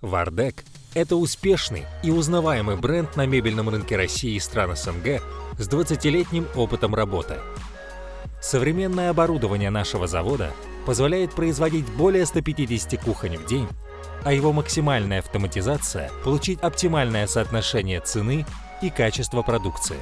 Вардек – это успешный и узнаваемый бренд на мебельном рынке России и стран СНГ с 20-летним опытом работы. Современное оборудование нашего завода позволяет производить более 150 кухонь в день, а его максимальная автоматизация – получить оптимальное соотношение цены и качества продукции.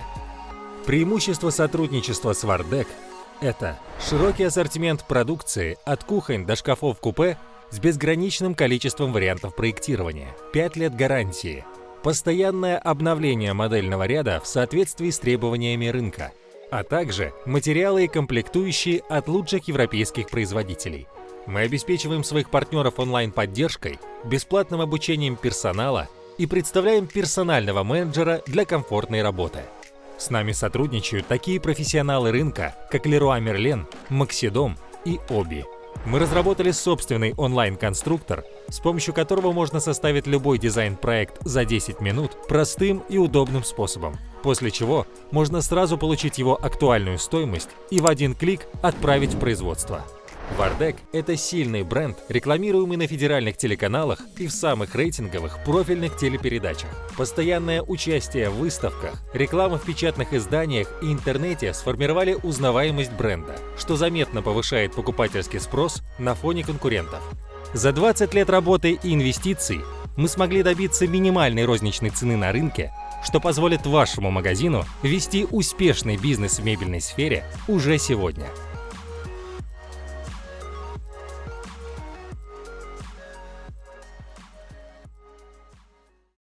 Преимущество сотрудничества с Вардек – это широкий ассортимент продукции от кухонь до шкафов-купе с безграничным количеством вариантов проектирования, 5 лет гарантии, постоянное обновление модельного ряда в соответствии с требованиями рынка, а также материалы и комплектующие от лучших европейских производителей. Мы обеспечиваем своих партнеров онлайн-поддержкой, бесплатным обучением персонала и представляем персонального менеджера для комфортной работы. С нами сотрудничают такие профессионалы рынка, как Leroy Merlin, Maxidom и Obi. Мы разработали собственный онлайн-конструктор, с помощью которого можно составить любой дизайн-проект за 10 минут простым и удобным способом, после чего можно сразу получить его актуальную стоимость и в один клик отправить в производство. Вардек – это сильный бренд, рекламируемый на федеральных телеканалах и в самых рейтинговых профильных телепередачах. Постоянное участие в выставках, реклама в печатных изданиях и интернете сформировали узнаваемость бренда, что заметно повышает покупательский спрос на фоне конкурентов. За 20 лет работы и инвестиций мы смогли добиться минимальной розничной цены на рынке, что позволит вашему магазину вести успешный бизнес в мебельной сфере уже сегодня.